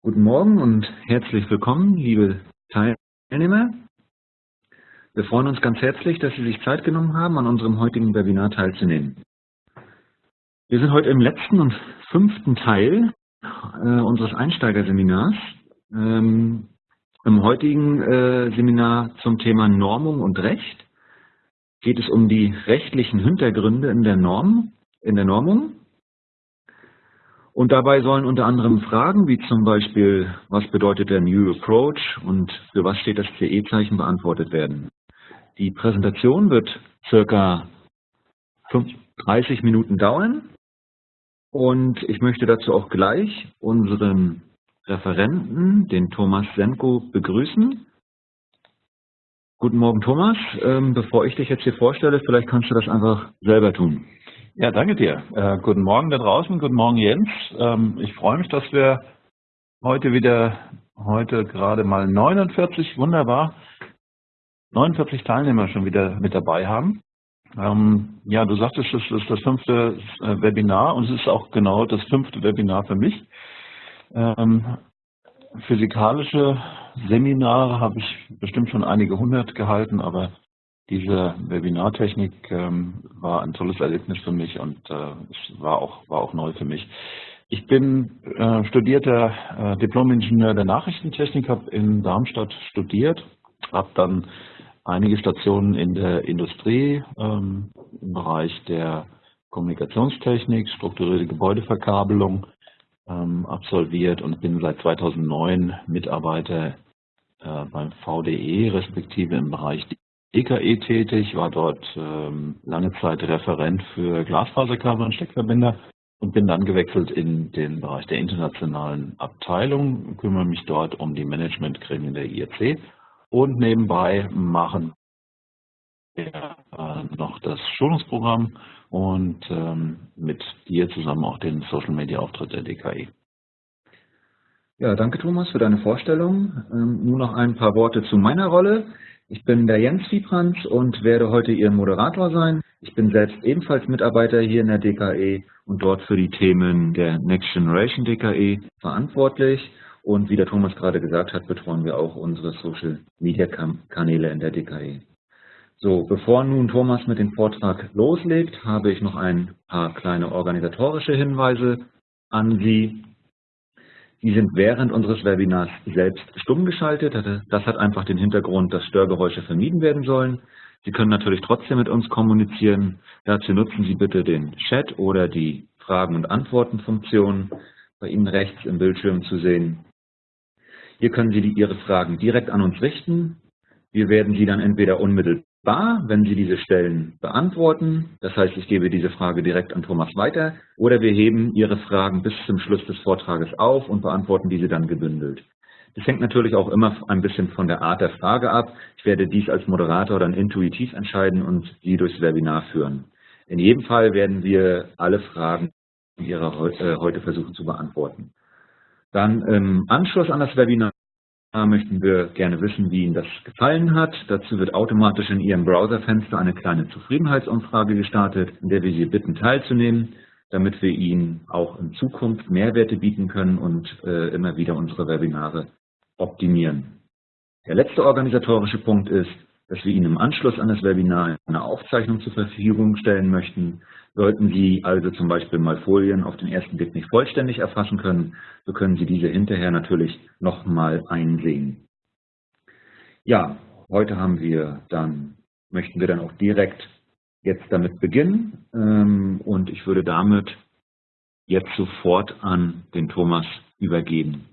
Guten Morgen und herzlich willkommen, liebe Teilnehmer. Wir freuen uns ganz herzlich, dass Sie sich Zeit genommen haben, an unserem heutigen Webinar teilzunehmen. Wir sind heute im letzten und fünften Teil äh, unseres Einsteigerseminars. Ähm, Im heutigen äh, Seminar zum Thema Normung und Recht geht es um die rechtlichen Hintergründe in der Norm, in der Normung und dabei sollen unter anderem Fragen wie zum Beispiel, was bedeutet der New Approach und für was steht das CE-Zeichen beantwortet werden. Die Präsentation wird circa 30 Minuten dauern und ich möchte dazu auch gleich unseren Referenten, den Thomas Senko, begrüßen. Guten Morgen Thomas, ähm, bevor ich dich jetzt hier vorstelle, vielleicht kannst du das einfach selber tun. Ja, danke dir. Äh, guten Morgen da draußen, guten Morgen Jens. Ähm, ich freue mich, dass wir heute wieder, heute gerade mal 49, wunderbar, 49 Teilnehmer schon wieder mit dabei haben. Ähm, ja, du sagtest, es ist das fünfte äh, Webinar und es ist auch genau das fünfte Webinar für mich. Ähm, physikalische Seminare habe ich bestimmt schon einige hundert gehalten, aber diese Webinartechnik ähm, war ein tolles Erlebnis für mich und äh, war auch, war auch neu für mich. Ich bin äh, studierter äh, Diplom-Ingenieur der Nachrichtentechnik, habe in Darmstadt studiert, habe dann einige Stationen in der Industrie ähm, im Bereich der Kommunikationstechnik, strukturierte Gebäudeverkabelung ähm, absolviert und bin seit 2009 Mitarbeiter äh, beim VDE, respektive im Bereich EKE tätig, war dort ähm, lange Zeit Referent für Glasfaserkabel und Steckverbinder und bin dann gewechselt in den Bereich der internationalen Abteilung, kümmere mich dort um die Managementgremien der IRC und nebenbei machen wir äh, noch das Schulungsprogramm und ähm, mit dir zusammen auch den Social Media Auftritt der DKI. Ja, danke Thomas für deine Vorstellung. Ähm, nur noch ein paar Worte zu meiner Rolle. Ich bin der Jens Wiebrands und werde heute Ihr Moderator sein. Ich bin selbst ebenfalls Mitarbeiter hier in der DKE und dort für die Themen der Next Generation DKE verantwortlich. Und wie der Thomas gerade gesagt hat, betreuen wir auch unsere Social Media Kanäle in der DKE. So, bevor nun Thomas mit dem Vortrag loslegt, habe ich noch ein paar kleine organisatorische Hinweise an Sie. Die sind während unseres Webinars selbst stumm geschaltet. Das hat einfach den Hintergrund, dass Störgeräusche vermieden werden sollen. Sie können natürlich trotzdem mit uns kommunizieren. Dazu nutzen Sie bitte den Chat oder die Fragen- und Antworten-Funktion bei Ihnen rechts im Bildschirm zu sehen. Hier können Sie Ihre Fragen direkt an uns richten. Wir werden sie dann entweder unmittelbar wahr, wenn Sie diese Stellen beantworten. Das heißt, ich gebe diese Frage direkt an Thomas weiter oder wir heben Ihre Fragen bis zum Schluss des Vortrages auf und beantworten diese dann gebündelt. Das hängt natürlich auch immer ein bisschen von der Art der Frage ab. Ich werde dies als Moderator dann intuitiv entscheiden und Sie durchs Webinar führen. In jedem Fall werden wir alle Fragen Ihrer äh, heute versuchen zu beantworten. Dann im Anschluss an das Webinar möchten wir gerne wissen, wie Ihnen das gefallen hat. Dazu wird automatisch in Ihrem Browserfenster eine kleine Zufriedenheitsumfrage gestartet, in der wir Sie bitten teilzunehmen, damit wir Ihnen auch in Zukunft Mehrwerte bieten können und äh, immer wieder unsere Webinare optimieren. Der letzte organisatorische Punkt ist, dass wir Ihnen im Anschluss an das Webinar eine Aufzeichnung zur Verfügung stellen möchten. Sollten Sie also zum Beispiel mal Folien auf den ersten Blick nicht vollständig erfassen können, so können Sie diese hinterher natürlich nochmal einsehen. Ja, heute haben wir dann, möchten wir dann auch direkt jetzt damit beginnen ähm, und ich würde damit jetzt sofort an den Thomas übergeben.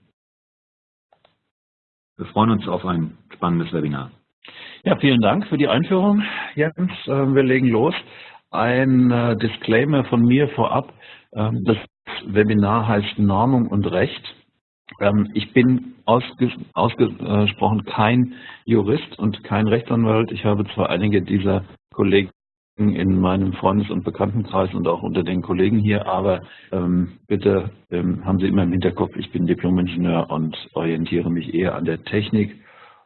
Wir freuen uns auf ein spannendes Webinar. Ja, vielen Dank für die Einführung, Jens. Ähm, wir legen los. Ein äh, Disclaimer von mir vorab. Ähm, das Webinar heißt Normung und Recht. Ähm, ich bin ausgesprochen kein Jurist und kein Rechtsanwalt. Ich habe zwar einige dieser Kollegen in meinem Freundes- und Bekanntenkreis und auch unter den Kollegen hier, aber ähm, bitte haben Sie immer im Hinterkopf, ich bin Diplomingenieur und orientiere mich eher an der Technik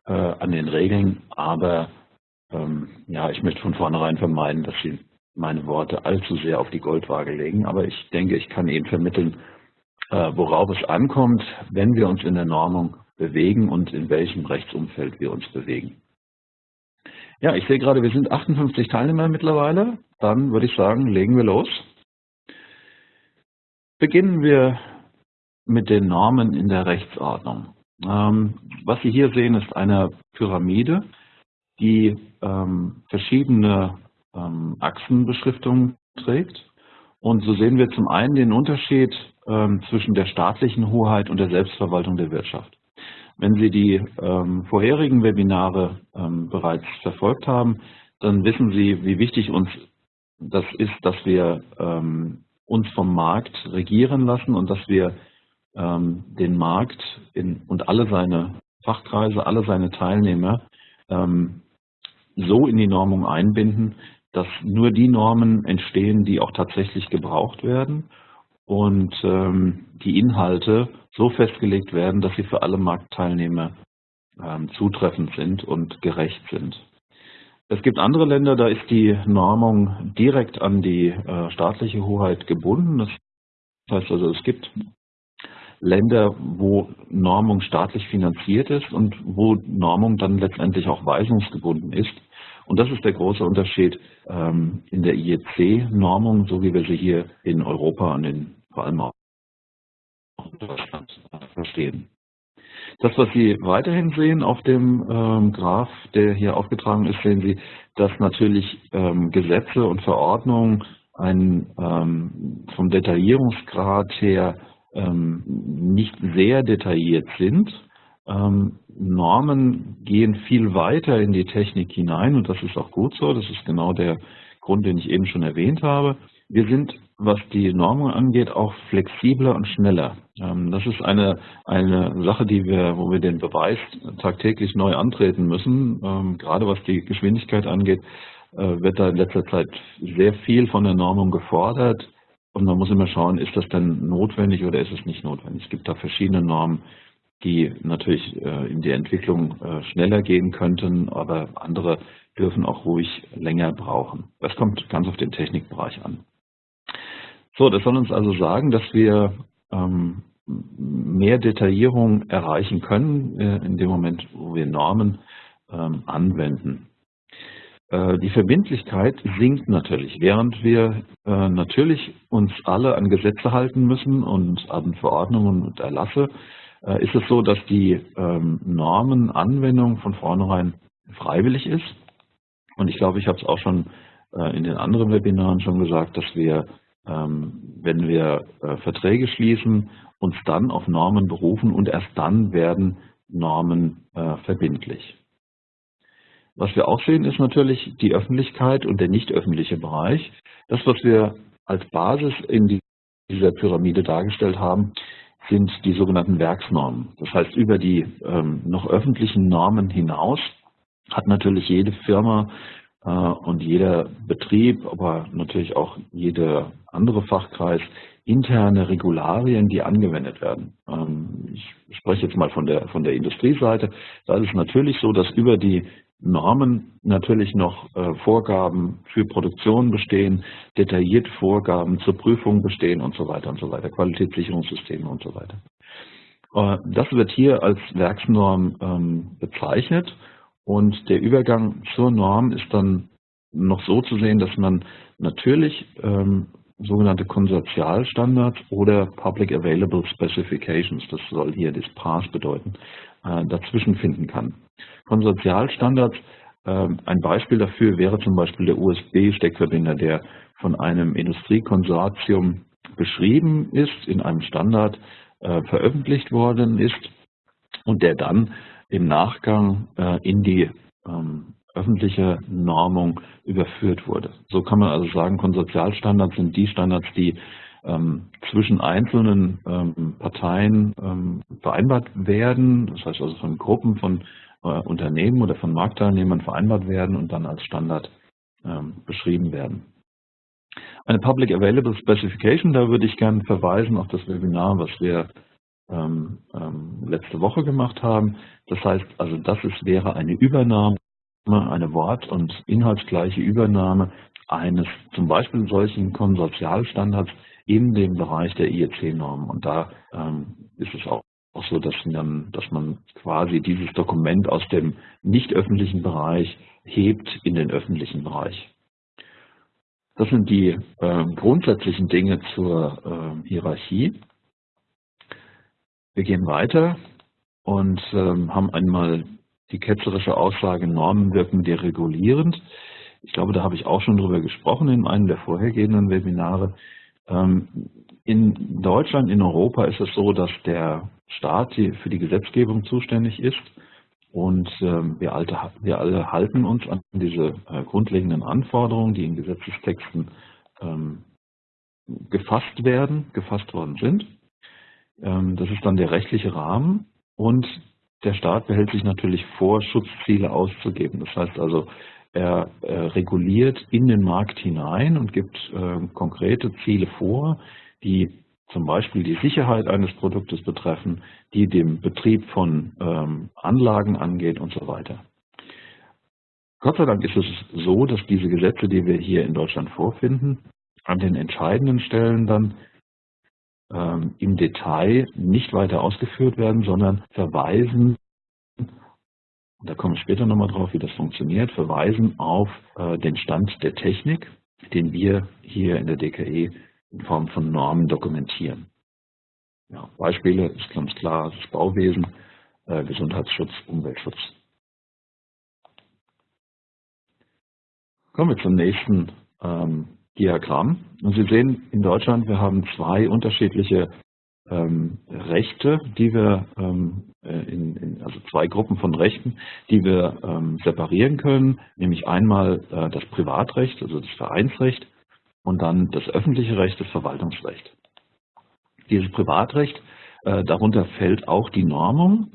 äh, an den Regeln, aber ja, ich möchte von vornherein vermeiden, dass Sie meine Worte allzu sehr auf die Goldwaage legen, aber ich denke, ich kann Ihnen vermitteln, äh, worauf es ankommt, wenn wir uns in der Normung bewegen und in welchem Rechtsumfeld wir uns bewegen. Ja, ich sehe gerade, wir sind 58 Teilnehmer mittlerweile. Dann würde ich sagen, legen wir los. Beginnen wir mit den Normen in der Rechtsordnung. Ähm, was Sie hier sehen, ist eine Pyramide, die ähm, verschiedene ähm, Achsenbeschriftungen trägt. Und so sehen wir zum einen den Unterschied ähm, zwischen der staatlichen Hoheit und der Selbstverwaltung der Wirtschaft. Wenn Sie die ähm, vorherigen Webinare ähm, bereits verfolgt haben, dann wissen Sie, wie wichtig uns das ist, dass wir ähm, uns vom Markt regieren lassen und dass wir ähm, den Markt in, und alle seine Fachkreise, alle seine Teilnehmer so in die Normung einbinden, dass nur die Normen entstehen, die auch tatsächlich gebraucht werden und ähm, die Inhalte so festgelegt werden, dass sie für alle Marktteilnehmer ähm, zutreffend sind und gerecht sind. Es gibt andere Länder, da ist die Normung direkt an die äh, staatliche Hoheit gebunden. Das heißt also, es gibt Länder, wo Normung staatlich finanziert ist und wo Normung dann letztendlich auch weisungsgebunden ist. Und das ist der große Unterschied ähm, in der IEC-Normung, so wie wir sie hier in Europa und in, vor allem auch in Deutschland verstehen. Das, was Sie weiterhin sehen auf dem ähm, Graph, der hier aufgetragen ist, sehen Sie, dass natürlich ähm, Gesetze und Verordnungen ein, ähm, vom Detaillierungsgrad her ähm, nicht sehr detailliert sind. Ähm, Normen gehen viel weiter in die Technik hinein und das ist auch gut so. Das ist genau der Grund, den ich eben schon erwähnt habe. Wir sind, was die Normung angeht, auch flexibler und schneller. Ähm, das ist eine, eine Sache, die wir, wo wir den Beweis tagtäglich neu antreten müssen. Ähm, gerade was die Geschwindigkeit angeht, äh, wird da in letzter Zeit sehr viel von der Normung gefordert. Und man muss immer schauen, ist das denn notwendig oder ist es nicht notwendig. Es gibt da verschiedene Normen, die natürlich äh, in die Entwicklung äh, schneller gehen könnten, aber andere dürfen auch ruhig länger brauchen. Das kommt ganz auf den Technikbereich an. So, das soll uns also sagen, dass wir ähm, mehr Detaillierung erreichen können äh, in dem Moment, wo wir Normen ähm, anwenden. Die Verbindlichkeit sinkt natürlich, während wir natürlich uns alle an Gesetze halten müssen und an Verordnungen und Erlasse, ist es so, dass die ähm, Normenanwendung von vornherein freiwillig ist. Und ich glaube, ich habe es auch schon in den anderen Webinaren schon gesagt, dass wir, ähm, wenn wir Verträge schließen, uns dann auf Normen berufen und erst dann werden Normen verbindlich. Was wir auch sehen, ist natürlich die Öffentlichkeit und der nicht öffentliche Bereich. Das, was wir als Basis in dieser Pyramide dargestellt haben, sind die sogenannten Werksnormen. Das heißt, über die ähm, noch öffentlichen Normen hinaus hat natürlich jede Firma äh, und jeder Betrieb, aber natürlich auch jeder andere Fachkreis interne Regularien, die angewendet werden. Ähm, ich spreche jetzt mal von der, von der Industrieseite. Da ist es natürlich so, dass über die Normen natürlich noch äh, Vorgaben für Produktion bestehen, detaillierte Vorgaben zur Prüfung bestehen und so weiter und so weiter, Qualitätssicherungssysteme und so weiter. Äh, das wird hier als Werksnorm ähm, bezeichnet und der Übergang zur Norm ist dann noch so zu sehen, dass man natürlich ähm, sogenannte Konsortialstandards oder Public Available Specifications, das soll hier das PAS bedeuten, äh, dazwischen finden kann. Konsortialstandards, äh, ein Beispiel dafür wäre zum Beispiel der USB-Steckverbinder, der von einem Industriekonsortium beschrieben ist, in einem Standard äh, veröffentlicht worden ist und der dann im Nachgang in die ähm, öffentliche Normung überführt wurde. So kann man also sagen, Konsortialstandards sind die Standards, die ähm, zwischen einzelnen ähm, Parteien ähm, vereinbart werden, das heißt also von Gruppen von äh, Unternehmen oder von Marktteilnehmern vereinbart werden und dann als Standard ähm, beschrieben werden. Eine Public Available Specification, da würde ich gerne verweisen auf das Webinar, was wir ähm, ähm, letzte Woche gemacht haben. Das heißt also, das ist, wäre eine Übernahme, eine wort- und inhaltsgleiche Übernahme eines zum Beispiel solchen Konsortialstandards in dem Bereich der IEC-Normen. Und da ähm, ist es auch, auch so, dass, dann, dass man quasi dieses Dokument aus dem nicht öffentlichen Bereich hebt in den öffentlichen Bereich. Das sind die äh, grundsätzlichen Dinge zur äh, Hierarchie. Wir gehen weiter und ähm, haben einmal die ketzerische Aussage, Normen wirken deregulierend. Ich glaube, da habe ich auch schon drüber gesprochen in einem der vorhergehenden Webinare. Ähm, in Deutschland, in Europa ist es so, dass der Staat für die Gesetzgebung zuständig ist und ähm, wir, alle halten uns an diese äh, grundlegenden Anforderungen, die in Gesetzestexten ähm, gefasst werden, gefasst worden sind. Das ist dann der rechtliche Rahmen und der Staat behält sich natürlich vor, Schutzziele auszugeben. Das heißt also, er äh, reguliert in den Markt hinein und gibt äh, konkrete Ziele vor, die zum Beispiel die Sicherheit eines Produktes betreffen, die dem Betrieb von ähm, Anlagen angeht und so weiter. Gott sei Dank ist es so, dass diese Gesetze, die wir hier in Deutschland vorfinden, an den entscheidenden Stellen dann ähm, im Detail nicht weiter ausgeführt werden, sondern verweisen, da komme ich später nochmal drauf, wie das funktioniert, verweisen auf äh, den Stand der Technik, den wir hier in der DKE in Form von Normen dokumentieren. Ja, Beispiele ist ganz klar das Bauwesen, äh, Gesundheitsschutz, Umweltschutz. Kommen wir zum nächsten ähm, Diagramm. Und Sie sehen in Deutschland, wir haben zwei unterschiedliche ähm, Rechte, die wir, ähm, äh, in, in, also zwei Gruppen von Rechten, die wir ähm, separieren können, nämlich einmal äh, das Privatrecht, also das Vereinsrecht und dann das öffentliche Recht, das Verwaltungsrecht. Dieses Privatrecht, äh, darunter fällt auch die Normung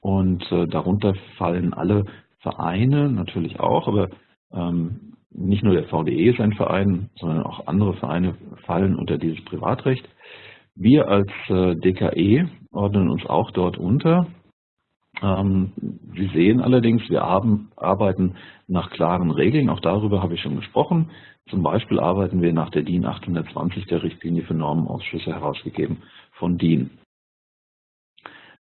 und äh, darunter fallen alle Vereine natürlich auch, aber ähm, nicht nur der VDE ist ein Verein, sondern auch andere Vereine fallen unter dieses Privatrecht. Wir als äh, DKE ordnen uns auch dort unter. Ähm, Sie sehen allerdings, wir arbeiten nach klaren Regeln, auch darüber habe ich schon gesprochen. Zum Beispiel arbeiten wir nach der DIN 820 der Richtlinie für Normenausschüsse herausgegeben von DIN.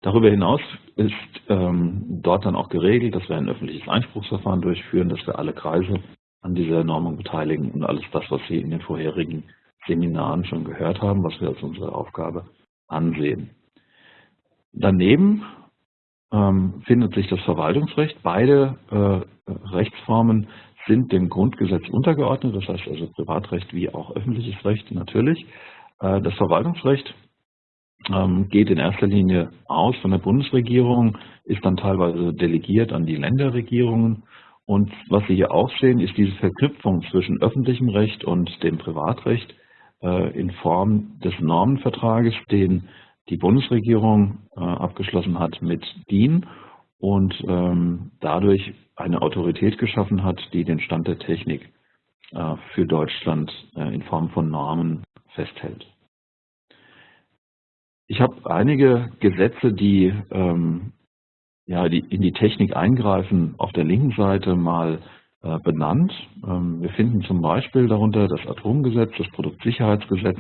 Darüber hinaus ist ähm, dort dann auch geregelt, dass wir ein öffentliches Einspruchsverfahren durchführen, dass wir alle Kreise an dieser Normung beteiligen und alles das, was Sie in den vorherigen Seminaren schon gehört haben, was wir als unsere Aufgabe ansehen. Daneben ähm, findet sich das Verwaltungsrecht. Beide äh, Rechtsformen sind dem Grundgesetz untergeordnet, das heißt also Privatrecht wie auch öffentliches Recht natürlich. Äh, das Verwaltungsrecht ähm, geht in erster Linie aus von der Bundesregierung, ist dann teilweise delegiert an die Länderregierungen und was Sie hier auch sehen, ist diese Verknüpfung zwischen öffentlichem Recht und dem Privatrecht äh, in Form des Normenvertrages, den die Bundesregierung äh, abgeschlossen hat mit DIN und ähm, dadurch eine Autorität geschaffen hat, die den Stand der Technik äh, für Deutschland in Form von Normen festhält. Ich habe einige Gesetze, die ähm, ja, die in die Technik eingreifen, auf der linken Seite mal äh, benannt. Ähm, wir finden zum Beispiel darunter das Atomgesetz, das Produktsicherheitsgesetz,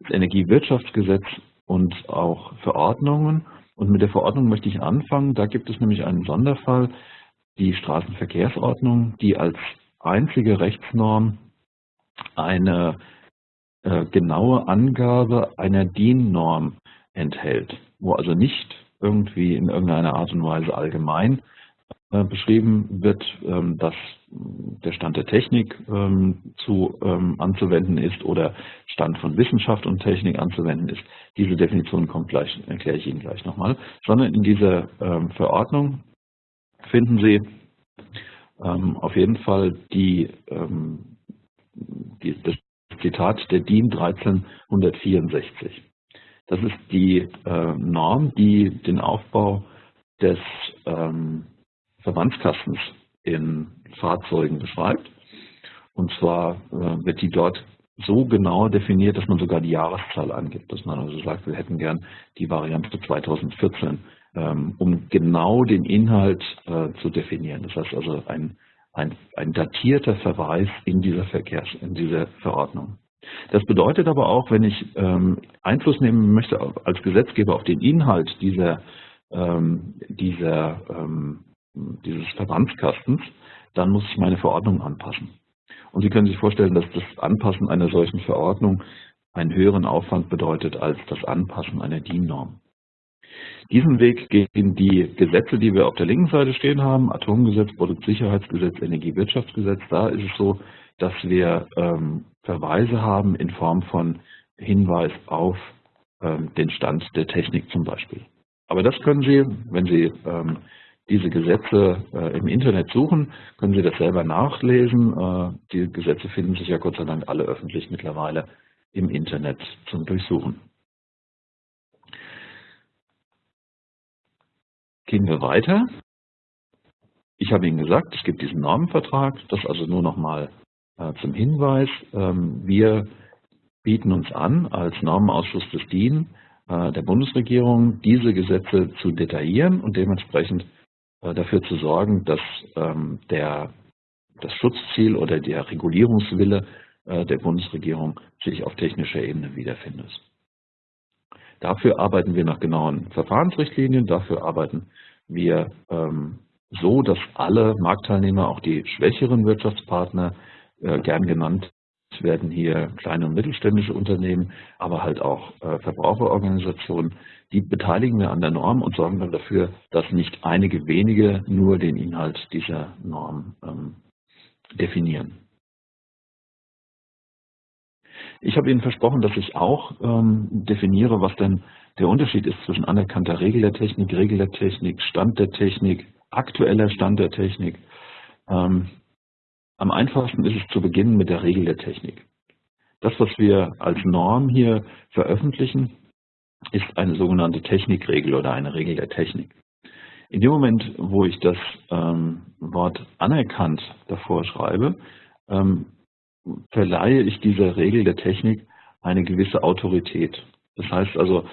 das Energiewirtschaftsgesetz und auch Verordnungen. Und mit der Verordnung möchte ich anfangen. Da gibt es nämlich einen Sonderfall, die Straßenverkehrsordnung, die als einzige Rechtsnorm eine äh, genaue Angabe einer DIN-Norm enthält, wo also nicht irgendwie in irgendeiner Art und Weise allgemein beschrieben wird, ähm, dass der Stand der Technik ähm, zu ähm, anzuwenden ist oder Stand von Wissenschaft und Technik anzuwenden ist. Diese Definition kommt gleich, erkläre ich Ihnen gleich nochmal, sondern in dieser Verordnung finden Sie auf jeden Fall die, die, das Zitat der DIN 1364. Das ist die äh, Norm, die den Aufbau des Verbandskastens in Fahrzeugen beschreibt. Und zwar äh, wird die dort so genau definiert, dass man sogar die Jahreszahl angibt. Dass man also sagt, wir hätten gern die Variante 2014, ähm, um genau den Inhalt äh, zu definieren. Das heißt also ein, ein, ein datierter Verweis in dieser Verkehrs, in dieser Verordnung. Das bedeutet aber auch, wenn ich ähm, Einfluss nehmen möchte als Gesetzgeber auf den Inhalt dieser, ähm, dieser, dieses Verbandskastens, dann muss ich meine Verordnung anpassen. Und Sie können sich vorstellen, dass das Anpassen einer solchen Verordnung einen höheren Aufwand bedeutet als das Anpassen einer DIN-Norm. Diesen Weg gehen die Gesetze, die wir auf der linken Seite stehen haben, Atomgesetz, Produktsicherheitsgesetz, Energiewirtschaftsgesetz. Da ist es so, dass wir ähm, Verweise haben in Form von Hinweis auf ähm, den Stand der Technik zum Beispiel. Aber das können Sie, wenn Sie ähm, diese Gesetze äh, im Internet suchen, können Sie das selber nachlesen. Äh, die Gesetze finden sich ja Gott sei Dank alle öffentlich mittlerweile im Internet zum Durchsuchen. Gehen wir weiter. Ich habe Ihnen gesagt, es gibt diesen Normenvertrag, das also nur noch mal äh, zum Hinweis. Ähm, wir bieten uns an, als Normenausschuss des DIN äh, der Bundesregierung, diese Gesetze zu detaillieren und dementsprechend dafür zu sorgen, dass ähm, der, das Schutzziel oder der Regulierungswille der Bundesregierung sich auf technischer Ebene wiederfindet. Dafür arbeiten wir nach genauen Verfahrensrichtlinien, dafür arbeiten wir ähm, so, dass alle Marktteilnehmer, auch die schwächeren Wirtschaftspartner, äh, gern genannt werden hier kleine und mittelständische Unternehmen, aber halt auch äh, Verbraucherorganisationen, die beteiligen wir an der Norm und sorgen dann dafür, dass nicht einige wenige nur den Inhalt dieser Norm ähm, definieren. Ich habe Ihnen versprochen, dass ich auch ähm, definiere, was denn der Unterschied ist zwischen anerkannter Regel der Technik, Regel der Technik, Stand der Technik, aktueller Stand der Technik. Ähm, am einfachsten ist es zu beginnen mit der Regel der Technik. Das, was wir als Norm hier veröffentlichen, ist eine sogenannte Technikregel oder eine Regel der Technik. In dem Moment, wo ich das ähm, Wort anerkannt davor schreibe, ähm, verleihe ich dieser Regel der Technik eine gewisse Autorität. Das heißt also,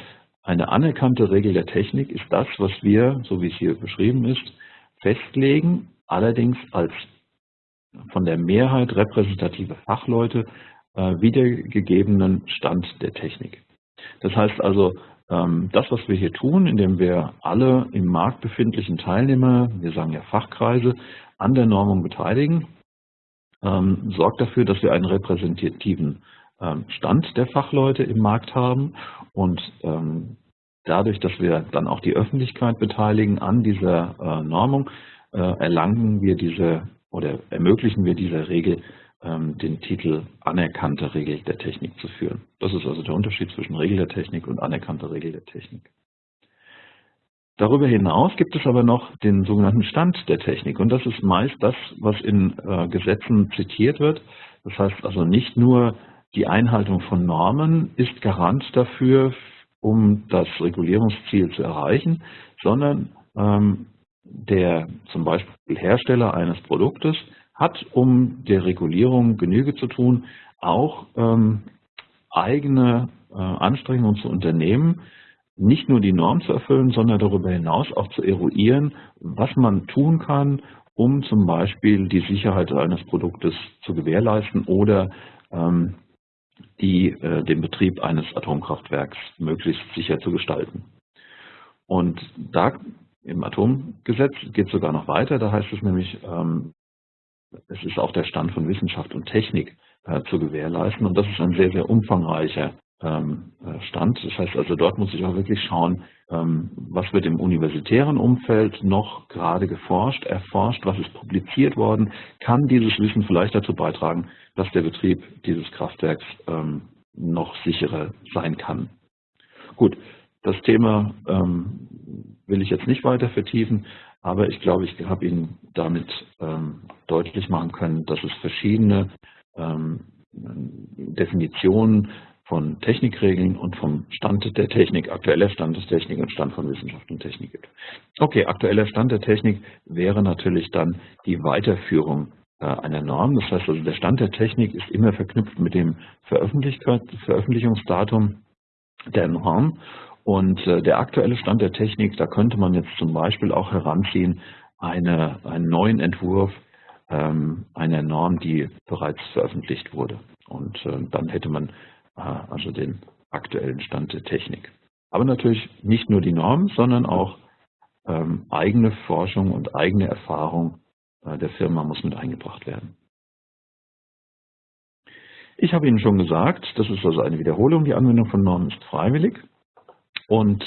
eine anerkannte Regel der Technik ist das, was wir, so wie es hier beschrieben ist, festlegen, allerdings als von der Mehrheit repräsentative Fachleute äh, wiedergegebenen Stand der Technik. Das heißt also, ähm, das, was wir hier tun, indem wir alle im Markt befindlichen Teilnehmer, wir sagen ja Fachkreise, an der Normung beteiligen, ähm, sorgt dafür, dass wir einen repräsentativen ähm, Stand der Fachleute im Markt haben und dadurch, dass wir dann auch die Öffentlichkeit beteiligen an dieser äh, Normung, äh, erlangen wir diese oder ermöglichen wir dieser Regel, ähm, den Titel anerkannte Regel der Technik zu führen. Das ist also der Unterschied zwischen Regel der Technik und anerkannte Regel der Technik. Darüber hinaus gibt es aber noch den sogenannten Stand der Technik und das ist meist das, was in äh, Gesetzen zitiert wird. Das heißt also nicht nur die Einhaltung von Normen ist Garant dafür, um das Regulierungsziel zu erreichen, sondern ähm, der zum Beispiel Hersteller eines Produktes hat, um der Regulierung Genüge zu tun, auch ähm, eigene äh, Anstrengungen zu unternehmen, nicht nur die Norm zu erfüllen, sondern darüber hinaus auch zu eruieren, was man tun kann, um zum Beispiel die Sicherheit eines Produktes zu gewährleisten oder ähm, die, äh, den Betrieb eines Atomkraftwerks möglichst sicher zu gestalten. Und da im Atomgesetz geht es sogar noch weiter, da heißt es nämlich, ähm, es ist auch der Stand von Wissenschaft und Technik äh, zu gewährleisten und das ist ein sehr, sehr umfangreicher ähm, äh, Stand. Das heißt also, dort muss ich auch wirklich schauen, ähm, was wird im universitären Umfeld noch gerade geforscht, erforscht, was ist publiziert worden, kann dieses Wissen vielleicht dazu beitragen, dass der Betrieb dieses Kraftwerks ähm, noch sicherer sein kann. Gut, das Thema ähm, will ich jetzt nicht weiter vertiefen, aber ich glaube, ich habe Ihnen damit ähm, deutlich machen können, dass es verschiedene ähm, Definitionen von Technikregeln und vom Stand der Technik, aktueller Stand der Technik und Stand von Wissenschaft und Technik gibt. Okay, aktueller Stand der Technik wäre natürlich dann die Weiterführung äh, einer Norm. Das heißt also, der Stand der Technik ist immer verknüpft mit dem Veröffentlichungsdatum der Norm und äh, der aktuelle Stand der Technik, da könnte man jetzt zum Beispiel auch heranziehen, eine, einen neuen Entwurf ähm, einer Norm, die bereits veröffentlicht wurde. und äh, dann hätte man äh, also den aktuellen Stand der Technik. Aber natürlich nicht nur die Norm, sondern auch ähm, eigene Forschung und eigene Erfahrung äh, der Firma muss mit eingebracht werden. Ich habe Ihnen schon gesagt, das ist also eine Wiederholung, die Anwendung von Normen ist freiwillig und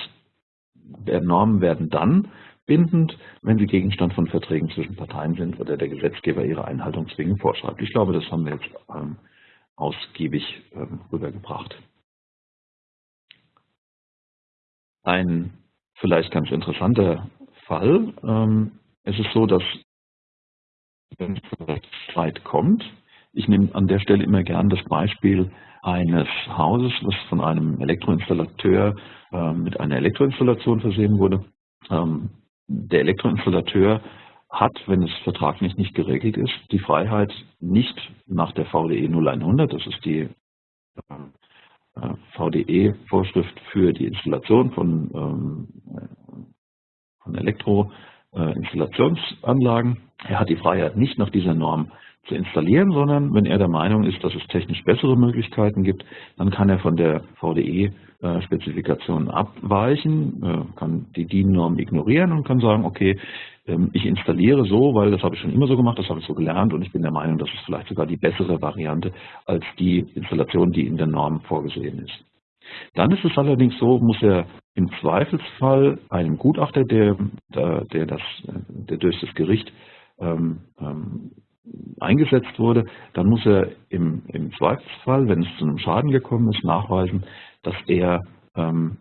Normen werden dann bindend, wenn sie Gegenstand von Verträgen zwischen Parteien sind oder der Gesetzgeber ihre Einhaltung zwingend vorschreibt. Ich glaube, das haben wir jetzt ähm, ausgiebig ähm, rübergebracht. Ein vielleicht ganz interessanter Fall. Ähm, es ist so, dass wenn es Streit kommt, ich nehme an der Stelle immer gern das Beispiel eines Hauses, was von einem Elektroinstallateur äh, mit einer Elektroinstallation versehen wurde. Ähm, der Elektroinstallateur hat, wenn es vertraglich nicht geregelt ist, die Freiheit, nicht nach der VDE 0100, das ist die ähm, äh, VDE-Vorschrift für die Installation von, ähm, von Elektroinstallationsanlagen, er hat die Freiheit, nicht nach dieser Norm zu installieren, sondern wenn er der Meinung ist, dass es technisch bessere Möglichkeiten gibt, dann kann er von der VDE-Spezifikation abweichen, äh, kann die DIN-Norm ignorieren und kann sagen, okay, ähm, ich installiere so, weil das habe ich schon immer so gemacht, das habe ich so gelernt und ich bin der Meinung, das ist vielleicht sogar die bessere Variante als die Installation, die in der Norm vorgesehen ist. Dann ist es allerdings so, muss er im Zweifelsfall einem Gutachter, der, der, das, der durch das Gericht ähm, ähm, eingesetzt wurde, dann muss er im, im Zweifelsfall, wenn es zu einem Schaden gekommen ist, nachweisen, dass er, ähm,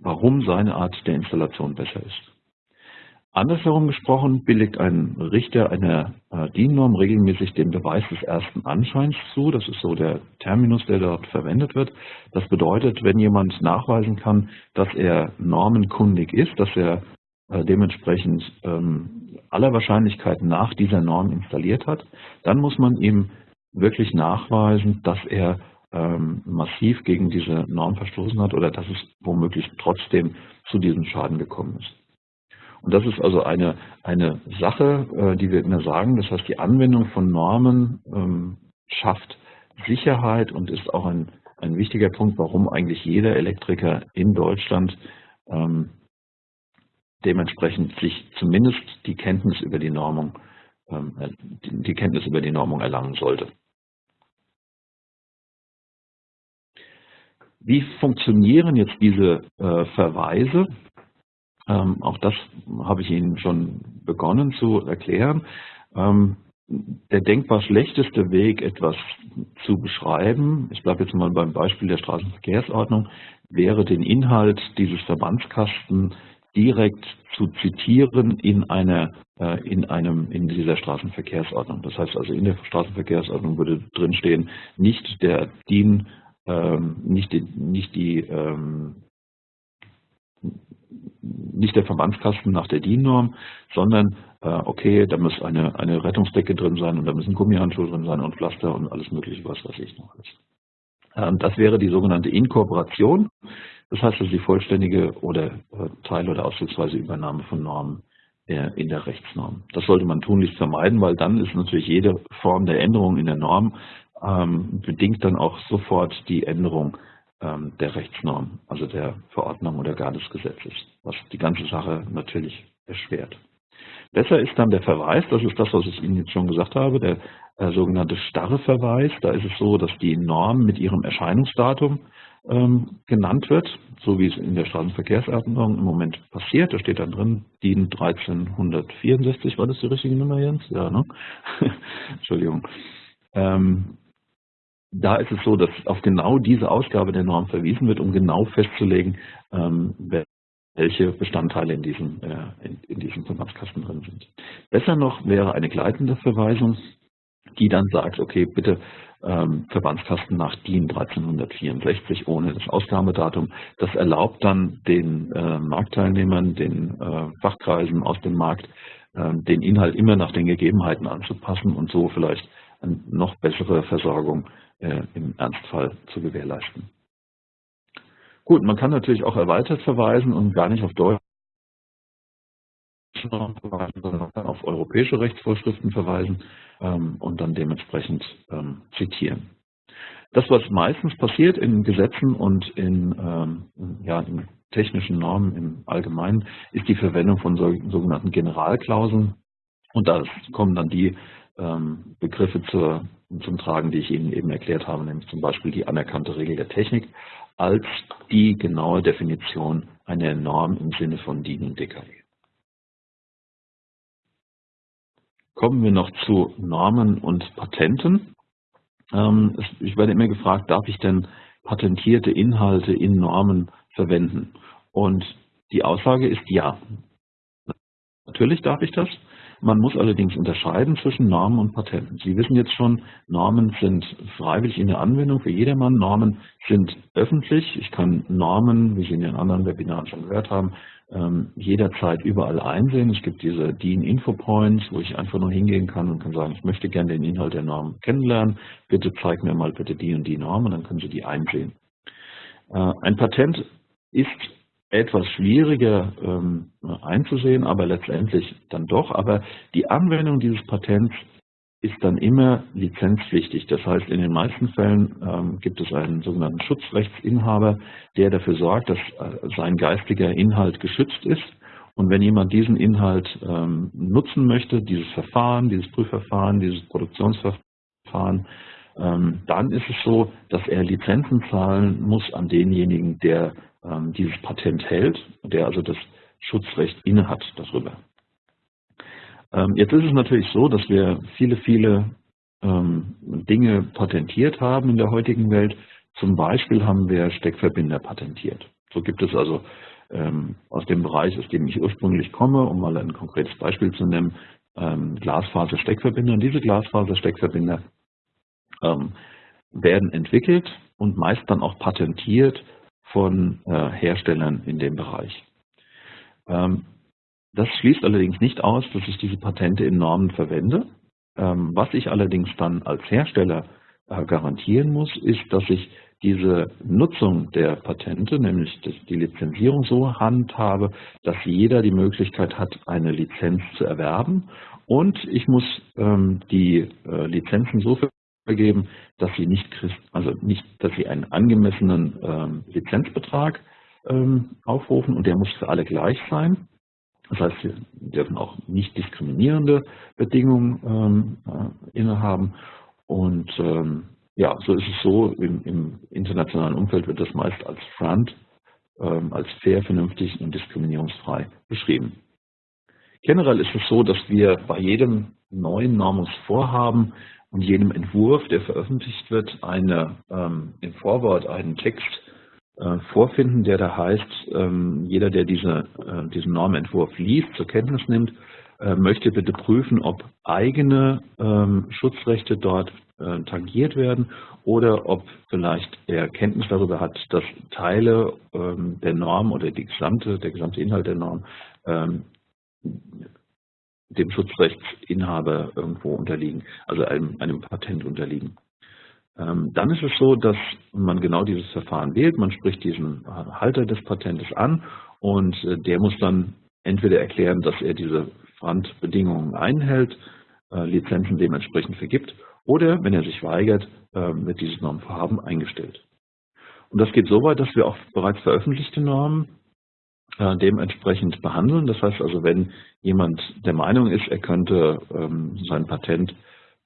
warum seine Art der Installation besser ist. Andersherum gesprochen billigt ein Richter einer äh, DIN-Norm regelmäßig den Beweis des ersten Anscheins zu. Das ist so der Terminus, der dort verwendet wird. Das bedeutet, wenn jemand nachweisen kann, dass er normenkundig ist, dass er dementsprechend ähm, aller Wahrscheinlichkeit nach dieser Norm installiert hat, dann muss man ihm wirklich nachweisen, dass er ähm, massiv gegen diese Norm verstoßen hat oder dass es womöglich trotzdem zu diesem Schaden gekommen ist. Und das ist also eine, eine Sache, äh, die wir immer sagen. Das heißt, die Anwendung von Normen ähm, schafft Sicherheit und ist auch ein, ein wichtiger Punkt, warum eigentlich jeder Elektriker in Deutschland ähm, dementsprechend sich zumindest die Kenntnis über die Normung, ähm, äh, die Kenntnis über die Normung erlangen sollte. Wie funktionieren jetzt diese äh, Verweise? Ähm, auch das habe ich Ihnen schon begonnen zu erklären. Ähm, der denkbar schlechteste Weg, etwas zu beschreiben, ich bleibe jetzt mal beim Beispiel der Straßenverkehrsordnung, wäre den Inhalt dieses Verbandskasten direkt zu zitieren in einer äh, in einem in dieser Straßenverkehrsordnung. Das heißt also in der Straßenverkehrsordnung würde drinstehen, nicht der DIN, ähm, nicht die, nicht die ähm, nicht der Verbandskasten nach der DIN-Norm, sondern äh, okay, da muss eine, eine Rettungsdecke drin sein und da müssen Gummihandschuhe drin sein und Pflaster und alles mögliche, was weiß ich noch ist. Ähm, das wäre die sogenannte Inkorporation, das heißt also die vollständige oder äh, Teil- oder ausdrucksweise Übernahme von Normen äh, in der Rechtsnorm. Das sollte man tunlichst vermeiden, weil dann ist natürlich jede Form der Änderung in der Norm ähm, bedingt dann auch sofort die Änderung ähm, der Rechtsnorm, also der Verordnung oder gar des Gesetzes, was die ganze Sache natürlich erschwert. Besser ist dann der Verweis, das ist das, was ich Ihnen jetzt schon gesagt habe, der äh, sogenannte starre Verweis. Da ist es so, dass die Norm mit ihrem Erscheinungsdatum ähm, genannt wird, so wie es in der Straßenverkehrsordnung im Moment passiert. Da steht dann drin, DIN 1364, war das die richtige Nummer, Jens? Ja, ne? Entschuldigung. Ähm, da ist es so, dass auf genau diese Ausgabe der Norm verwiesen wird, um genau festzulegen, ähm, welche Bestandteile in diesem, äh, in, in diesem Verbandskasten drin sind. Besser noch wäre eine gleitende Verweisung, die dann sagt, okay, bitte ähm, Verbandskasten nach DIN 1364 ohne das Ausgabedatum. Das erlaubt dann den äh, Marktteilnehmern, den äh, Fachkreisen aus dem Markt, äh, den Inhalt immer nach den Gegebenheiten anzupassen und so vielleicht eine noch bessere Versorgung äh, im Ernstfall zu gewährleisten. Gut, man kann natürlich auch erweitert verweisen und gar nicht auf Deutsch sondern auf europäische Rechtsvorschriften verweisen ähm, und dann dementsprechend ähm, zitieren. Das, was meistens passiert in Gesetzen und in, ähm, ja, in technischen Normen im Allgemeinen, ist die Verwendung von sogenannten Generalklauseln. Und da kommen dann die Begriffe zur, zum Tragen, die ich Ihnen eben erklärt habe, nämlich zum Beispiel die anerkannte Regel der Technik als die genaue Definition einer Norm im Sinne von DIN und DKE. Kommen wir noch zu Normen und Patenten. Ähm, ich werde immer gefragt, darf ich denn patentierte Inhalte in Normen verwenden? Und die Aussage ist ja. Natürlich darf ich das. Man muss allerdings unterscheiden zwischen Normen und Patenten. Sie wissen jetzt schon, Normen sind freiwillig in der Anwendung für jedermann. Normen sind öffentlich. Ich kann Normen, wie Sie in den anderen Webinaren schon gehört haben, ähm, jederzeit überall einsehen. Es gibt diese DIN Info Points, wo ich einfach nur hingehen kann und kann sagen, ich möchte gerne den Inhalt der Norm kennenlernen. Bitte zeig mir mal bitte die und die Norm und dann können Sie die einsehen. Äh, ein Patent ist etwas schwieriger ähm, einzusehen, aber letztendlich dann doch. Aber die Anwendung dieses Patents ist dann immer lizenzpflichtig. Das heißt, in den meisten Fällen ähm, gibt es einen sogenannten Schutzrechtsinhaber, der dafür sorgt, dass äh, sein geistiger Inhalt geschützt ist. Und wenn jemand diesen Inhalt ähm, nutzen möchte, dieses Verfahren, dieses Prüfverfahren, dieses Produktionsverfahren, ähm, dann ist es so, dass er Lizenzen zahlen muss an denjenigen, der ähm, dieses Patent hält, der also das Schutzrecht innehat darüber. Ähm, jetzt ist es natürlich so, dass wir viele, viele ähm, Dinge patentiert haben in der heutigen Welt. Zum Beispiel haben wir Steckverbinder patentiert. So gibt es also ähm, aus dem Bereich, aus dem ich ursprünglich komme, um mal ein konkretes Beispiel zu nennen, ähm, Glasfaser-Steckverbinder. Und diese Glasfaser-Steckverbinder ähm, werden entwickelt und meist dann auch patentiert von äh, Herstellern in dem Bereich. Ähm, das schließt allerdings nicht aus, dass ich diese Patente in Normen verwende. Ähm, was ich allerdings dann als Hersteller äh, garantieren muss, ist, dass ich diese Nutzung der Patente, nämlich die Lizenzierung so handhabe, dass jeder die Möglichkeit hat, eine Lizenz zu erwerben. Und ich muss ähm, die äh, Lizenzen so vergeben, dass sie nicht, also nicht, dass sie einen angemessenen ähm, Lizenzbetrag ähm, aufrufen und der muss für alle gleich sein. Das heißt, wir dürfen auch nicht diskriminierende Bedingungen ähm, äh, innehaben. Und ähm, ja, so ist es so, im, im, internationalen Umfeld wird das meist als Front, ähm, als fair, vernünftig und diskriminierungsfrei beschrieben. Generell ist es so, dass wir bei jedem neuen Normungsvorhaben und jedem Entwurf, der veröffentlicht wird, eine, ähm, im Vorwort einen Text äh, vorfinden, der da heißt, ähm, jeder, der diese, äh, diesen Normentwurf liest, zur Kenntnis nimmt, äh, möchte bitte prüfen, ob eigene ähm, Schutzrechte dort äh, tangiert werden oder ob vielleicht er Kenntnis darüber hat, dass Teile ähm, der Norm oder die gesamte, der gesamte Inhalt der Norm ähm, dem Schutzrechtsinhaber irgendwo unterliegen, also einem, einem Patent unterliegen. Ähm, dann ist es so, dass man genau dieses Verfahren wählt. Man spricht diesen Halter des Patentes an und äh, der muss dann entweder erklären, dass er diese Randbedingungen einhält, äh, Lizenzen dementsprechend vergibt oder, wenn er sich weigert, wird ähm, dieses Normvorhaben eingestellt. Und das geht so weit, dass wir auch bereits veröffentlichte Normen äh, dementsprechend behandeln. Das heißt also, wenn jemand der Meinung ist, er könnte ähm, sein Patent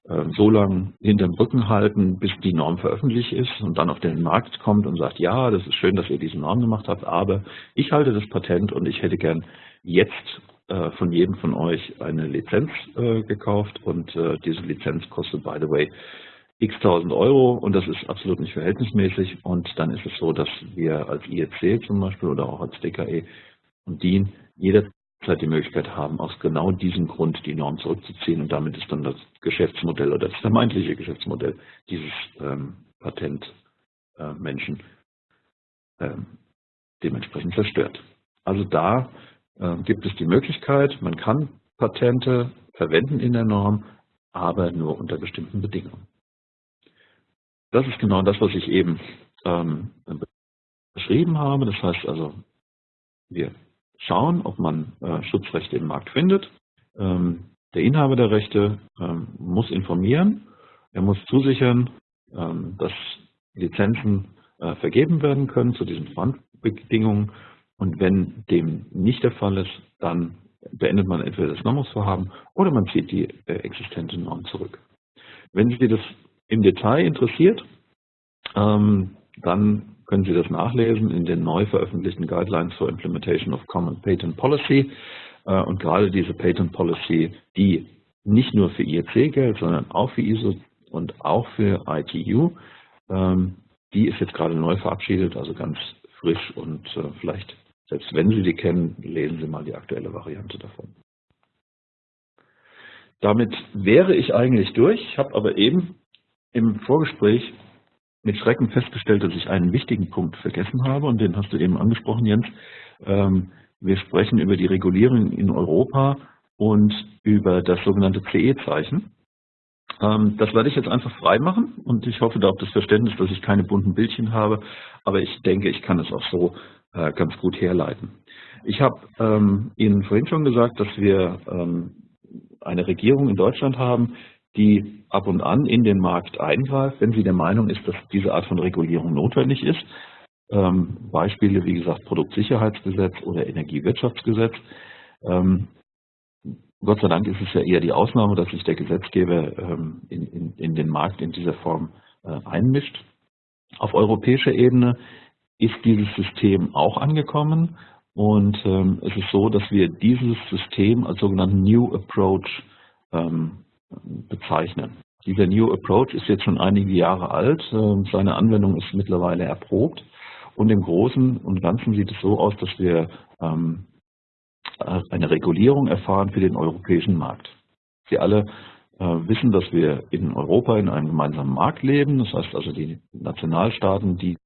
äh, so lange hinterm Rücken halten, bis die Norm veröffentlicht ist und dann auf den Markt kommt und sagt, ja, das ist schön, dass ihr diese Norm gemacht habt, aber ich halte das Patent und ich hätte gern jetzt äh, von jedem von euch eine Lizenz äh, gekauft und diese Lizenz kostet, by the way, x tausend Euro und das ist absolut nicht verhältnismäßig und dann ist es so, dass wir als IEC zum Beispiel oder auch als DKE und DIN jederzeit die Möglichkeit haben, aus genau diesem Grund die Norm zurückzuziehen und damit ist dann das Geschäftsmodell oder das vermeintliche Geschäftsmodell dieses ähm, Patentmenschen äh, ähm, dementsprechend zerstört. Also da äh, gibt es die Möglichkeit, man kann Patente verwenden in der Norm, aber nur unter bestimmten Bedingungen. Das ist genau das, was ich eben ähm, beschrieben habe. Das heißt also, wir schauen, ob man äh, Schutzrechte im Markt findet. Ähm, der Inhaber der Rechte ähm, muss informieren, er muss zusichern, ähm, dass Lizenzen äh, vergeben werden können zu diesen Verhandbedingungen. Und wenn dem nicht der Fall ist, dann beendet man entweder das Normungsvorhaben oder man zieht die äh, existente Norm zurück. Wenn Sie das im Detail interessiert, ähm, dann können Sie das nachlesen in den neu veröffentlichten Guidelines for Implementation of Common Patent Policy. Äh, und gerade diese Patent Policy, die nicht nur für IEC gilt, sondern auch für ISO und auch für ITU, ähm, die ist jetzt gerade neu verabschiedet, also ganz frisch und äh, vielleicht, selbst wenn Sie die kennen, lesen Sie mal die aktuelle Variante davon. Damit wäre ich eigentlich durch, habe aber eben im Vorgespräch mit Schrecken festgestellt, dass ich einen wichtigen Punkt vergessen habe und den hast du eben angesprochen, Jens. Ähm, wir sprechen über die Regulierung in Europa und über das sogenannte CE-Zeichen. Ähm, das werde ich jetzt einfach frei machen und ich hoffe da auf das Verständnis, dass ich keine bunten Bildchen habe, aber ich denke, ich kann es auch so äh, ganz gut herleiten. Ich habe ähm, Ihnen vorhin schon gesagt, dass wir eine Regierung in Deutschland haben, die ab und an in den Markt eingreift, wenn sie der Meinung ist, dass diese Art von Regulierung notwendig ist. Ähm, Beispiele, wie gesagt, Produktsicherheitsgesetz oder Energiewirtschaftsgesetz. Ähm, Gott sei Dank ist es ja eher die Ausnahme, dass sich der Gesetzgeber ähm, in, in, in, den Markt in dieser Form äh, einmischt. Auf europäischer Ebene ist dieses System auch angekommen und ähm, es ist so, dass wir dieses System als sogenannten New Approach ähm, bezeichnen. Dieser New Approach ist jetzt schon einige Jahre alt, ähm, seine Anwendung ist mittlerweile erprobt und im Großen und Ganzen sieht es so aus, dass wir ähm, eine Regulierung erfahren für den europäischen Markt. Sie alle äh, wissen, dass wir in Europa in einem gemeinsamen Markt leben, das heißt also die Nationalstaaten, die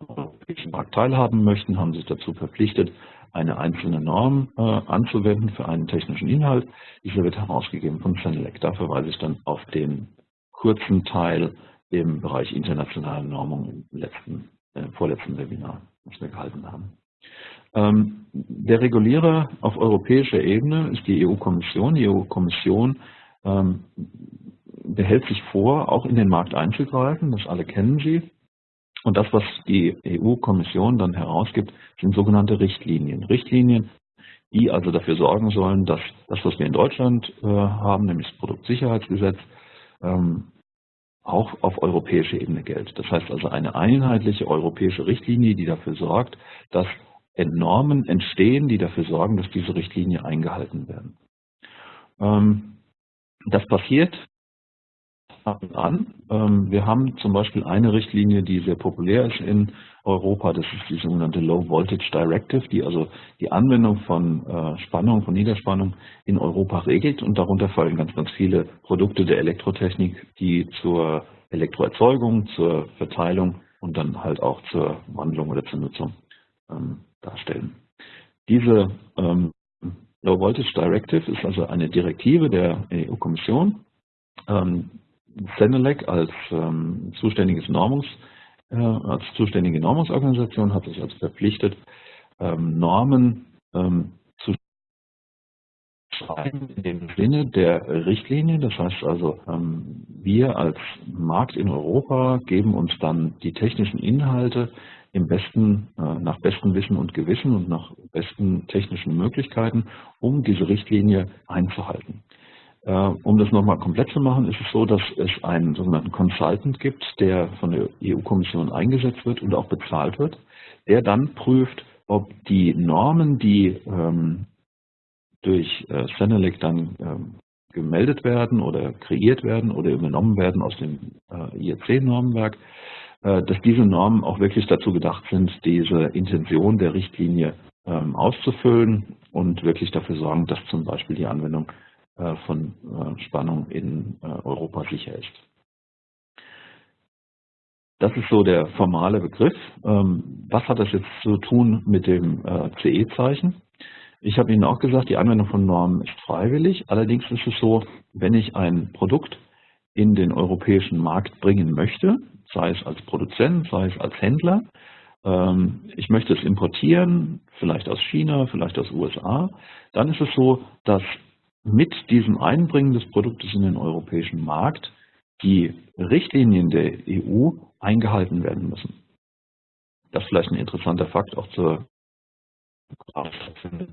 am europäischen Markt teilhaben möchten, haben sich dazu verpflichtet, eine einzelne Norm äh, anzuwenden für einen technischen Inhalt. Dieser wird herausgegeben von Senelec. Da verweise ich dann auf den kurzen Teil im Bereich internationale Normung im letzten, äh, vorletzten Webinar, was wir gehalten haben. Ähm, der Regulierer auf europäischer Ebene ist die EU-Kommission. Die EU-Kommission ähm, behält sich vor, auch in den Markt einzugreifen. Das alle kennen Sie. Und das, was die EU-Kommission dann herausgibt, sind sogenannte Richtlinien. Richtlinien, die also dafür sorgen sollen, dass das, was wir in Deutschland äh, haben, nämlich das Produktsicherheitsgesetz, ähm, auch auf europäischer Ebene gilt. Das heißt also eine einheitliche europäische Richtlinie, die dafür sorgt, dass Normen entstehen, die dafür sorgen, dass diese Richtlinie eingehalten werden. Ähm, das passiert an. Ähm, wir haben zum Beispiel eine Richtlinie, die sehr populär ist in Europa. Das ist die sogenannte Low Voltage Directive, die also die Anwendung von äh, Spannung, von Niederspannung in Europa regelt. Und darunter fallen ganz, ganz viele Produkte der Elektrotechnik, die zur Elektroerzeugung, zur Verteilung und dann halt auch zur Wandlung oder zur Nutzung ähm, darstellen. Diese ähm, Low Voltage Directive ist also eine Direktive der EU-Kommission, Senelec als ähm, zuständiges Normungs, äh, als zuständige Normungsorganisation hat sich also verpflichtet, ähm, Normen ähm, zu schreiben in dem Sinne der Richtlinie. Das heißt also, ähm, wir als Markt in Europa geben uns dann die technischen Inhalte im besten, äh, nach bestem Wissen und Gewissen und nach besten technischen Möglichkeiten, um diese Richtlinie einzuhalten. Äh, um das nochmal komplett zu machen, ist es so, dass es einen sogenannten Consultant gibt, der von der EU-Kommission eingesetzt wird und auch bezahlt wird, der dann prüft, ob die Normen, die ähm, durch äh, Senelec dann ähm, gemeldet werden oder kreiert werden oder übernommen werden aus dem äh, IEC-Normenwerk, äh, dass diese Normen auch wirklich dazu gedacht sind, diese Intention der Richtlinie ähm, auszufüllen und wirklich dafür sorgen, dass zum Beispiel die Anwendung von äh, Spannung in äh, Europa sicher ist. Das ist so der formale Begriff. Ähm, was hat das jetzt zu tun mit dem CE-Zeichen? Ich habe Ihnen auch gesagt, die Anwendung von Normen ist freiwillig. Allerdings ist es so, wenn ich ein Produkt in den europäischen Markt bringen möchte, sei es als Produzent, sei es als Händler, ähm, ich möchte es importieren, vielleicht aus China, vielleicht aus USA, dann ist es so, dass mit diesem Einbringen des Produktes in den europäischen Markt die Richtlinien der EU eingehalten werden müssen. Das ist vielleicht ein interessanter Fakt auch zur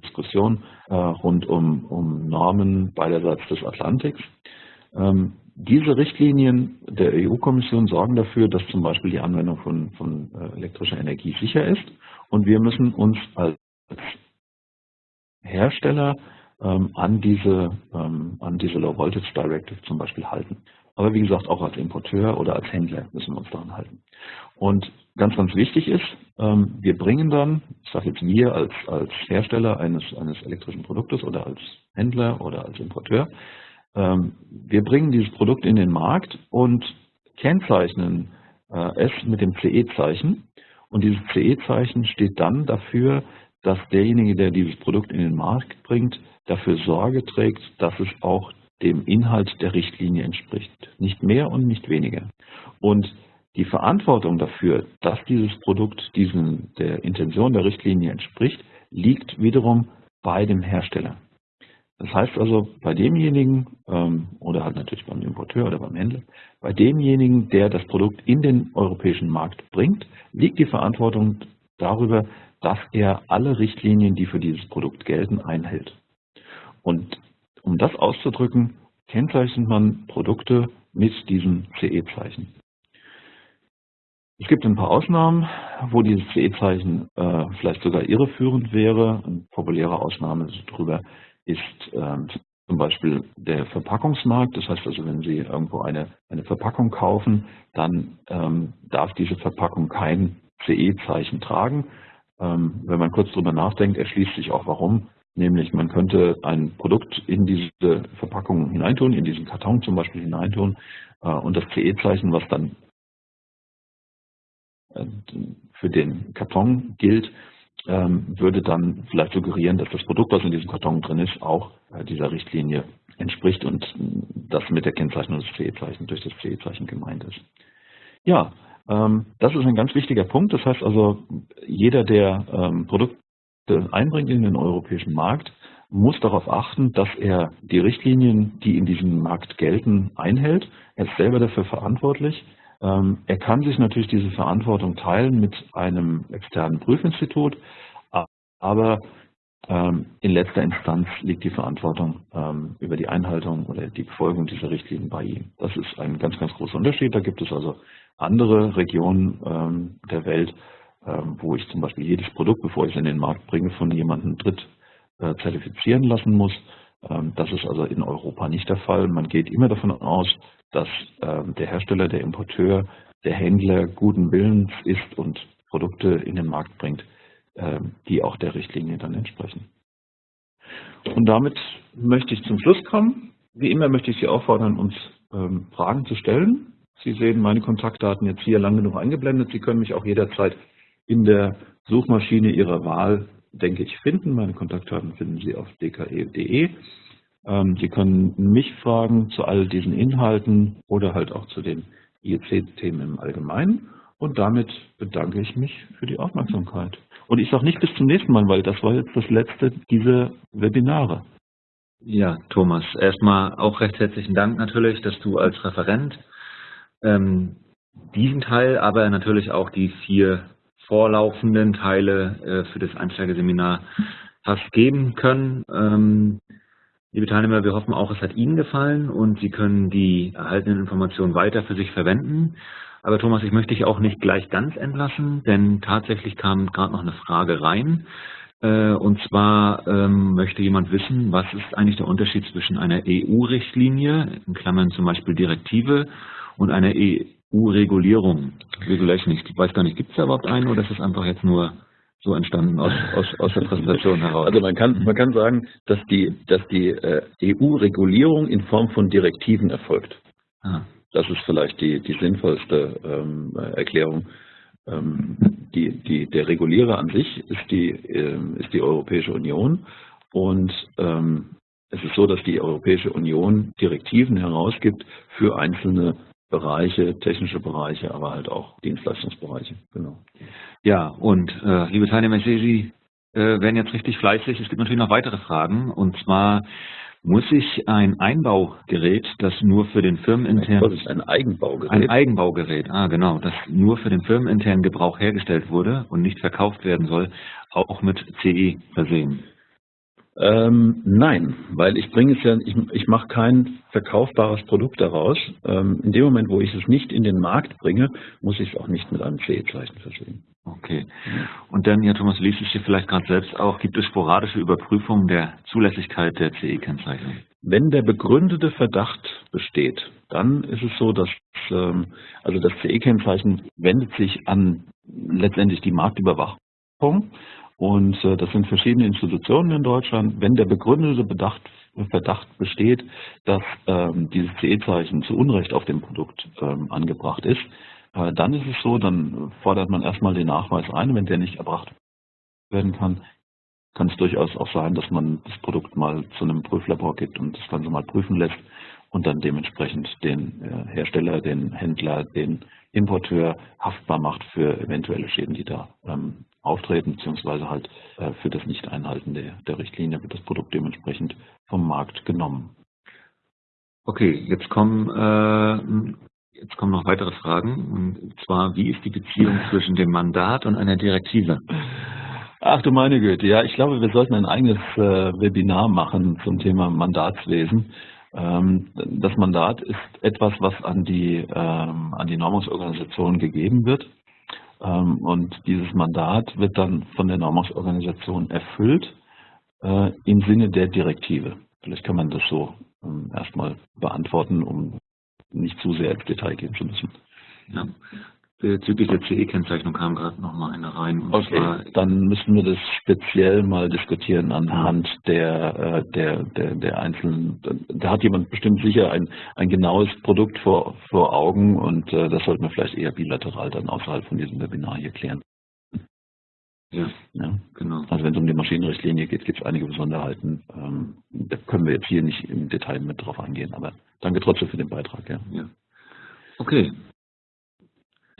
Diskussion äh, rund um, um Normen beiderseits des Atlantiks. Ähm, diese Richtlinien der EU-Kommission sorgen dafür, dass zum Beispiel die Anwendung von, von äh, elektrischer Energie sicher ist und wir müssen uns als Hersteller an diese, ähm, an diese Low Voltage Directive zum Beispiel halten. Aber wie gesagt, auch als Importeur oder als Händler müssen wir uns daran halten. Und ganz, ganz wichtig ist, ähm, wir bringen dann, ich sage jetzt wir als, als Hersteller eines, eines elektrischen Produktes oder als Händler oder als Importeur, ähm, wir bringen dieses Produkt in den Markt und kennzeichnen äh, es mit dem CE-Zeichen. Und dieses CE-Zeichen steht dann dafür, dass derjenige, der dieses Produkt in den Markt bringt, dafür Sorge trägt, dass es auch dem Inhalt der Richtlinie entspricht. Nicht mehr und nicht weniger. Und die Verantwortung dafür, dass dieses Produkt diesen, der Intention der Richtlinie entspricht, liegt wiederum bei dem Hersteller. Das heißt also, bei demjenigen, ähm, oder halt natürlich beim Importeur oder beim Händler, bei demjenigen, der das Produkt in den europäischen Markt bringt, liegt die Verantwortung darüber, dass er alle Richtlinien, die für dieses Produkt gelten, einhält. Und um das auszudrücken, kennzeichnet man Produkte mit diesem CE-Zeichen. Es gibt ein paar Ausnahmen, wo dieses CE-Zeichen äh, vielleicht sogar irreführend wäre. Eine populäre Ausnahme darüber ist äh, zum Beispiel der Verpackungsmarkt. Das heißt also, wenn Sie irgendwo eine, eine Verpackung kaufen, dann ähm, darf diese Verpackung kein CE-Zeichen tragen. Ähm, wenn man kurz drüber nachdenkt, erschließt sich auch warum. Nämlich man könnte ein Produkt in diese Verpackung hineintun, in diesen Karton zum Beispiel hineintun äh, und das CE-Zeichen, was dann äh, für den Karton gilt, ähm, würde dann vielleicht suggerieren, dass das Produkt, was in diesem Karton drin ist, auch äh, dieser Richtlinie entspricht und das mit der Kennzeichnung des CE-Zeichens durch das CE-Zeichen gemeint ist. Ja, ähm, das ist ein ganz wichtiger Punkt. Das heißt also, jeder, der ähm, Produkte einbringt in den europäischen Markt, muss darauf achten, dass er die Richtlinien, die in diesem Markt gelten, einhält. Er ist selber dafür verantwortlich. Ähm, er kann sich natürlich diese Verantwortung teilen mit einem externen Prüfinstitut, aber in letzter Instanz liegt die Verantwortung über die Einhaltung oder die Befolgung dieser Richtlinien bei ihm. Das ist ein ganz, ganz großer Unterschied. Da gibt es also andere Regionen ähm, der Welt, ähm, wo ich zum Beispiel jedes Produkt, bevor ich es in den Markt bringe, von jemandem dritt äh, zertifizieren lassen muss. Ähm, das ist also in Europa nicht der Fall. Man geht immer davon aus, dass ähm, der Hersteller, der Importeur, der Händler guten Willens ist und Produkte in den Markt bringt, ähm, die auch der Richtlinie dann entsprechen. Und damit möchte ich zum Schluss kommen. Wie immer möchte ich Sie auffordern, uns ähm, Fragen zu stellen. Sie sehen meine Kontaktdaten jetzt hier lang genug eingeblendet. Sie können mich auch jederzeit in der Suchmaschine Ihrer Wahl, denke ich, finden. Meine Kontaktdaten finden Sie auf dke.de. Ähm, Sie können mich fragen zu all diesen Inhalten oder halt auch zu den IEC-Themen im Allgemeinen. Und damit bedanke ich mich für die Aufmerksamkeit. Und ich sage nicht bis zum nächsten Mal, weil das war jetzt das letzte dieser Webinare. Ja, Thomas, erstmal auch recht herzlichen Dank natürlich, dass du als Referent ähm, diesen Teil, aber natürlich auch die vier vorlaufenden Teile äh, für das Einsteigerseminar hast geben können. Ähm, liebe Teilnehmer, wir hoffen auch, es hat Ihnen gefallen und Sie können die erhaltenen Informationen weiter für sich verwenden. Aber Thomas, ich möchte dich auch nicht gleich ganz entlassen, denn tatsächlich kam gerade noch eine Frage rein. Äh, und zwar ähm, möchte jemand wissen, was ist eigentlich der Unterschied zwischen einer EU-Richtlinie, in Klammern zum Beispiel Direktive, und einer EU-Regulierung. Regulation, ich weiß gar nicht, gibt es da überhaupt eine oder ist es einfach jetzt nur so entstanden aus, aus, aus der Präsentation heraus? Also man kann, man kann sagen, dass die, dass die äh, EU-Regulierung in Form von Direktiven erfolgt. Ah. Das ist vielleicht die, die sinnvollste ähm, Erklärung. Ähm, die, die, der Regulierer an sich ist die, ähm, ist die Europäische Union und ähm, es ist so, dass die Europäische Union Direktiven herausgibt für einzelne Bereiche, technische Bereiche, aber halt auch Dienstleistungsbereiche. Genau. Ja, und äh, liebe Teilnehmer, ich sehe, Sie äh, werden jetzt richtig fleißig. Es gibt natürlich noch weitere Fragen. Und zwar Muss ich ein Einbaugerät, das nur für den firmeninternen... Das ist ein Eigenbaugerät. Ein Eigenbaugerät, ah genau, das nur für den firmeninternen Gebrauch hergestellt wurde und nicht verkauft werden soll, auch mit CE versehen? Ähm, nein, weil ich bringe es ja, ich, ich mache kein verkaufbares Produkt daraus. Ähm, in dem Moment, wo ich es nicht in den Markt bringe, muss ich es auch nicht mit einem CE-Zeichen versehen. Okay. Und dann, ja Thomas, liest es hier vielleicht gerade selbst auch, gibt es sporadische Überprüfungen der Zulässigkeit der CE-Kennzeichnung? Wenn der begründete Verdacht besteht, dann ist es so, dass ähm, also das CE-Kennzeichen wendet sich an letztendlich die Marktüberwachung und äh, das sind verschiedene Institutionen in Deutschland. Wenn der begründete Bedacht, Verdacht besteht, dass ähm, dieses CE-Zeichen zu Unrecht auf dem Produkt ähm, angebracht ist, äh, dann ist es so, dann fordert man erstmal den Nachweis ein. Wenn der nicht erbracht werden kann, kann es durchaus auch sein, dass man das Produkt mal zu einem Prüflabor gibt und das Ganze mal prüfen lässt und dann dementsprechend den äh, Hersteller, den Händler, den Importeur haftbar macht für eventuelle Schäden, die da ähm, auftreten, beziehungsweise halt äh, für das Nicht-Einhalten der, der Richtlinie wird das Produkt dementsprechend vom Markt genommen. Okay, jetzt kommen, äh, jetzt kommen noch weitere Fragen. Und zwar, wie ist die Beziehung zwischen dem Mandat und einer Direktive? Ach du meine Güte, ja, ich glaube, wir sollten ein eigenes äh, Webinar machen zum Thema Mandatswesen. Ähm, das Mandat ist etwas, was an die, ähm, an die Normungsorganisation gegeben wird. Ähm, und dieses Mandat wird dann von der Normungsorganisation erfüllt äh, im Sinne der Direktive. Vielleicht kann man das so ähm, erstmal beantworten, um nicht zu sehr ins Detail gehen zu müssen. Ja. Bezüglich der CE-Kennzeichnung kam gerade noch mal eine rein. okay, dann müssen wir das speziell mal diskutieren anhand der, äh, der, der, der einzelnen, da hat jemand bestimmt sicher ein, ein genaues Produkt vor, vor Augen und äh, das sollten wir vielleicht eher bilateral dann außerhalb von diesem Webinar hier klären. Ja, ja, genau. Also wenn es um die Maschinenrichtlinie geht, gibt es einige Besonderheiten. Ähm, da können wir jetzt hier nicht im Detail mit drauf eingehen, aber danke trotzdem für den Beitrag. Ja. ja. Okay,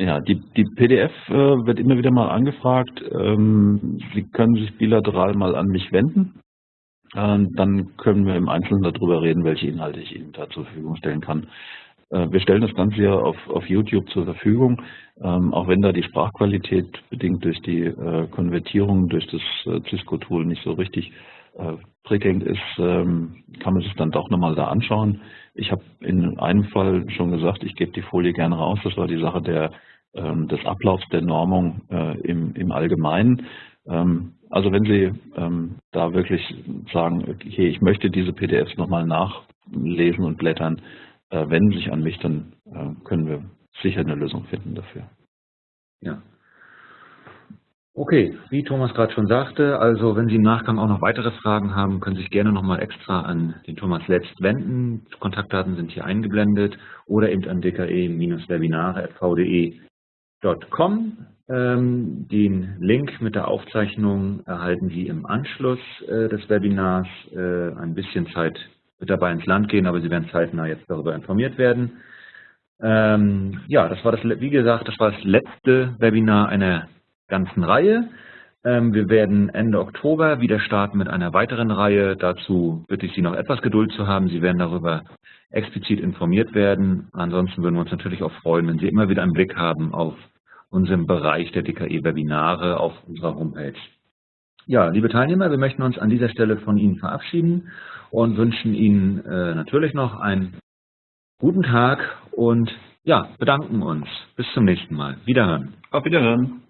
ja, die, die PDF äh, wird immer wieder mal angefragt. Ähm, Sie können sich bilateral mal an mich wenden. Ähm, dann können wir im Einzelnen darüber reden, welche Inhalte ich Ihnen da zur Verfügung stellen kann. Äh, wir stellen das Ganze ja auf, auf YouTube zur Verfügung, ähm, auch wenn da die Sprachqualität bedingt durch die äh, Konvertierung durch das äh, Cisco-Tool nicht so richtig äh, prickelnd ist, ähm, kann man sich dann doch nochmal da anschauen. Ich habe in einem Fall schon gesagt, ich gebe die Folie gerne raus. Das war die Sache der, des Ablaufs der Normung äh, im, im Allgemeinen. Ähm, also wenn Sie ähm, da wirklich sagen, okay, ich möchte diese PDFs nochmal nachlesen und blättern, äh, wenden Sie sich an mich, dann äh, können wir sicher eine Lösung finden dafür. Ja, Okay, wie Thomas gerade schon sagte, also wenn Sie im Nachgang auch noch weitere Fragen haben, können Sie sich gerne nochmal extra an den Thomas Letzt wenden. Kontaktdaten sind hier eingeblendet oder eben an dke-webinare.vde.com. Ähm, den Link mit der Aufzeichnung erhalten Sie im Anschluss äh, des Webinars. Äh, ein bisschen Zeit wird dabei ins Land gehen, aber Sie werden zeitnah jetzt darüber informiert werden. Ähm, ja, das war das, wie gesagt, das war das letzte Webinar einer ganzen Reihe. Ähm, wir werden Ende Oktober wieder starten mit einer weiteren Reihe. Dazu bitte ich Sie noch etwas Geduld zu haben. Sie werden darüber explizit informiert werden. Ansonsten würden wir uns natürlich auch freuen, wenn Sie immer wieder einen Blick haben auf unseren Bereich der DKE-Webinare auf unserer Homepage. Ja, liebe Teilnehmer, wir möchten uns an dieser Stelle von Ihnen verabschieden und wünschen Ihnen äh, natürlich noch einen guten Tag und ja, bedanken uns. Bis zum nächsten Mal. Wiederhören. Auf Wiederhören.